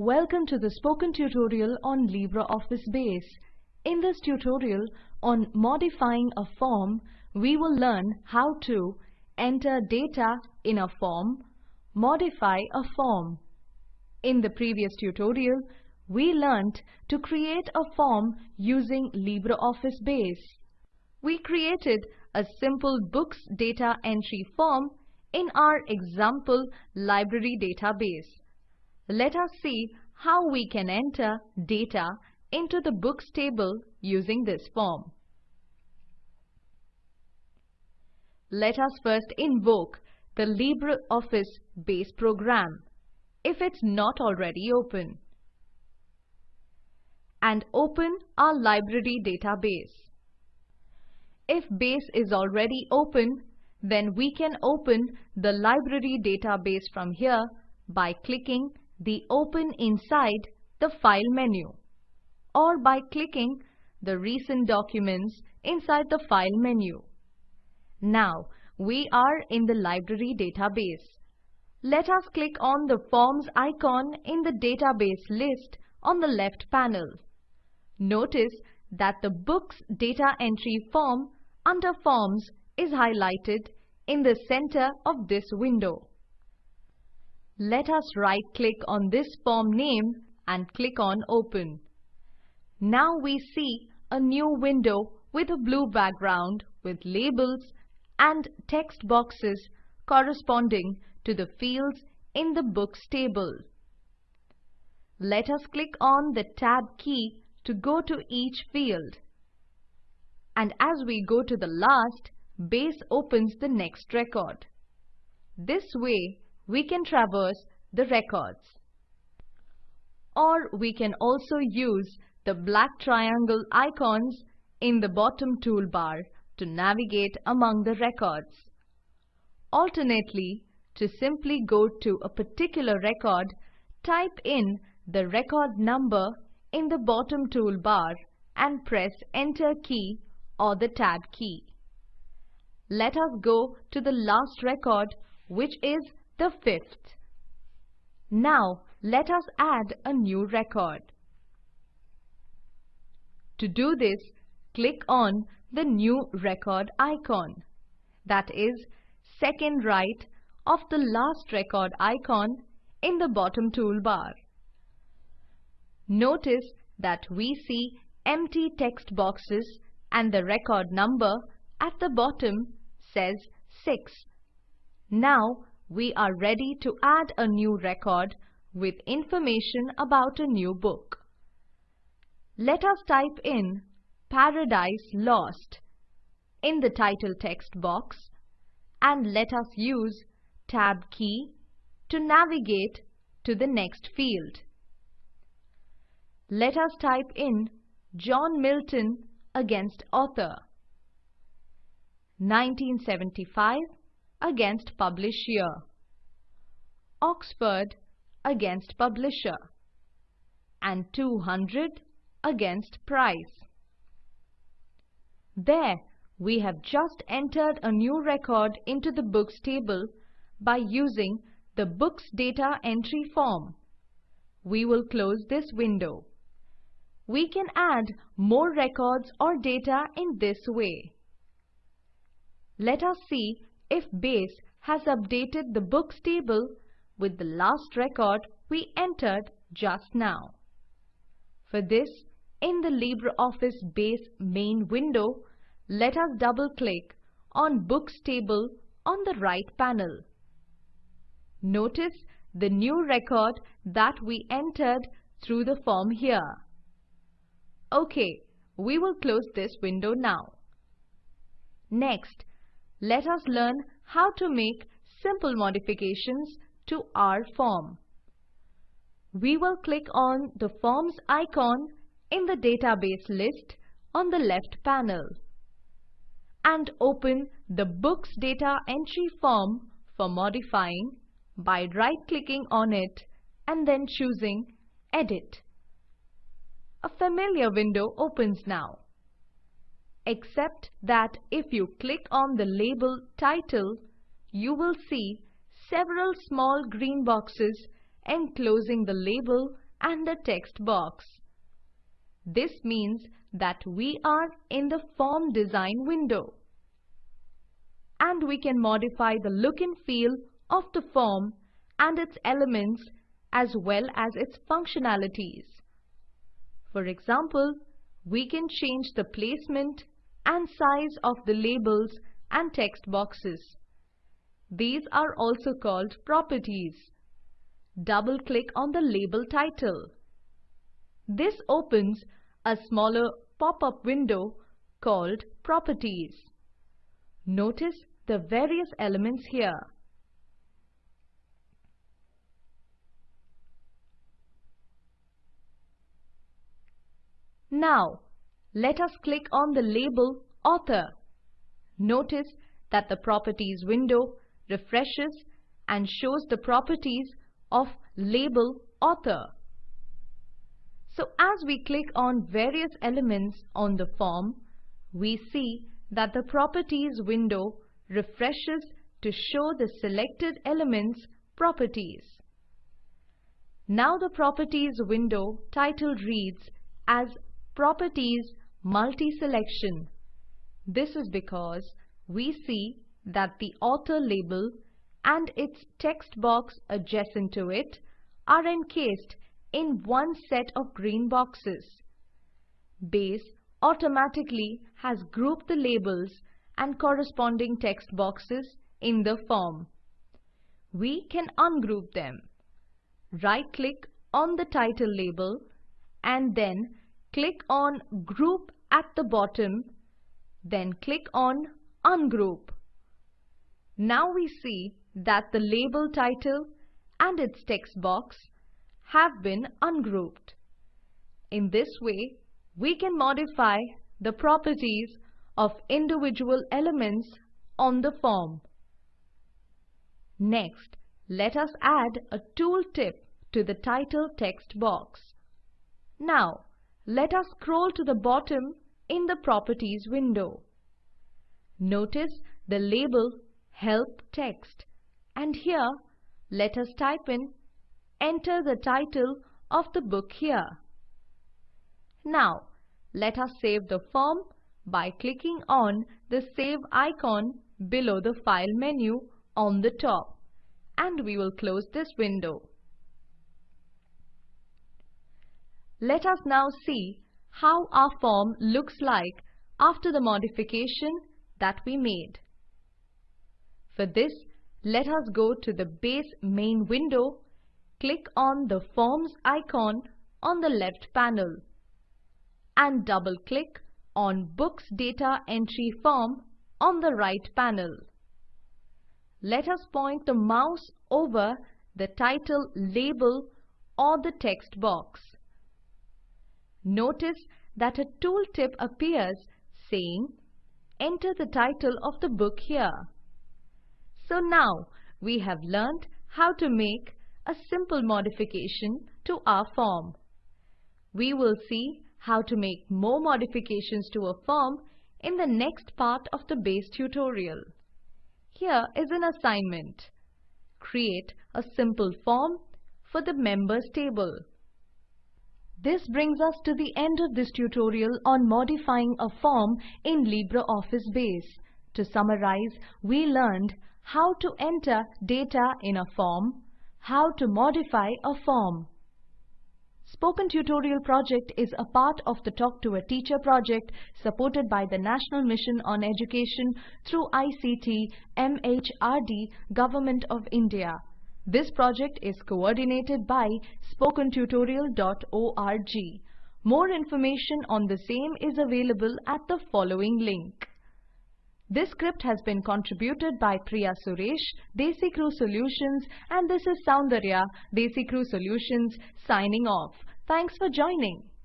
Welcome to the spoken tutorial on LibreOffice Base. In this tutorial on modifying a form, we will learn how to enter data in a form, modify a form. In the previous tutorial, we learnt to create a form using LibreOffice Base. We created a simple books data entry form in our example library database. Let us see how we can enter data into the books table using this form. Let us first invoke the LibreOffice base program if it's not already open and open our library database. If base is already open, then we can open the library database from here by clicking the Open inside the File menu or by clicking the Recent Documents inside the File menu. Now, we are in the library database. Let us click on the Forms icon in the database list on the left panel. Notice that the Books Data Entry form under Forms is highlighted in the center of this window. Let us right-click on this form name and click on Open. Now we see a new window with a blue background with labels and text boxes corresponding to the fields in the Books table. Let us click on the Tab key to go to each field. And as we go to the last, Base opens the next record. This way, we can traverse the records. Or we can also use the black triangle icons in the bottom toolbar to navigate among the records. Alternately, to simply go to a particular record, type in the record number in the bottom toolbar and press Enter key or the Tab key. Let us go to the last record which is the fifth. Now let us add a new record. To do this, click on the new record icon. That is second right of the last record icon in the bottom toolbar. Notice that we see empty text boxes and the record number at the bottom says 6. Now we are ready to add a new record with information about a new book. Let us type in Paradise Lost in the title text box and let us use Tab key to navigate to the next field. Let us type in John Milton against author 1975 against publisher. Oxford against publisher and 200 against price. There, we have just entered a new record into the books table by using the books data entry form. We will close this window. We can add more records or data in this way. Let us see if Base has updated the books table with the last record we entered just now. For this, in the LibreOffice Base main window, let us double-click on Books table on the right panel. Notice the new record that we entered through the form here. OK, we will close this window now. Next, let us learn how to make simple modifications to our form. We will click on the Forms icon in the database list on the left panel and open the Books Data Entry form for modifying by right-clicking on it and then choosing Edit. A familiar window opens now except that if you click on the label title, you will see several small green boxes enclosing the label and the text box. This means that we are in the form design window. And we can modify the look and feel of the form and its elements as well as its functionalities. For example, we can change the placement and size of the labels and text boxes. These are also called properties. Double-click on the label title. This opens a smaller pop-up window called Properties. Notice the various elements here. Now, let us click on the label Author. Notice that the Properties window refreshes and shows the properties of label Author. So as we click on various elements on the form, we see that the Properties window refreshes to show the selected elements properties. Now the Properties window title reads as Properties Multi-Selection. This is because we see that the author label and its text box adjacent to it are encased in one set of green boxes. Base automatically has grouped the labels and corresponding text boxes in the form. We can ungroup them. Right-click on the title label and then click on Group at the bottom, then click on Ungroup. Now we see that the label title and its text box have been ungrouped. In this way, we can modify the properties of individual elements on the form. Next, let us add a tooltip to the title text box. Now, let us scroll to the bottom in the Properties window. Notice the label Help Text and here let us type in Enter the title of the book here. Now let us save the form by clicking on the Save icon below the File menu on the top and we will close this window. Let us now see how our form looks like after the modification that we made. For this, let us go to the base main window, click on the Forms icon on the left panel and double-click on Books Data Entry Form on the right panel. Let us point the mouse over the title label or the text box. Notice that a tooltip appears saying enter the title of the book here. So now we have learned how to make a simple modification to our form. We will see how to make more modifications to a form in the next part of the base tutorial. Here is an assignment. Create a simple form for the members table. This brings us to the end of this tutorial on modifying a form in LibreOffice Base. To summarize, we learned how to enter data in a form, how to modify a form. Spoken Tutorial project is a part of the Talk to a Teacher project supported by the National Mission on Education through ICT MHRD Government of India. This project is coordinated by spokentutorial.org. More information on the same is available at the following link. This script has been contributed by Priya Suresh, DesiCrew Solutions and this is Soundarya, DesiCrew Solutions signing off. Thanks for joining.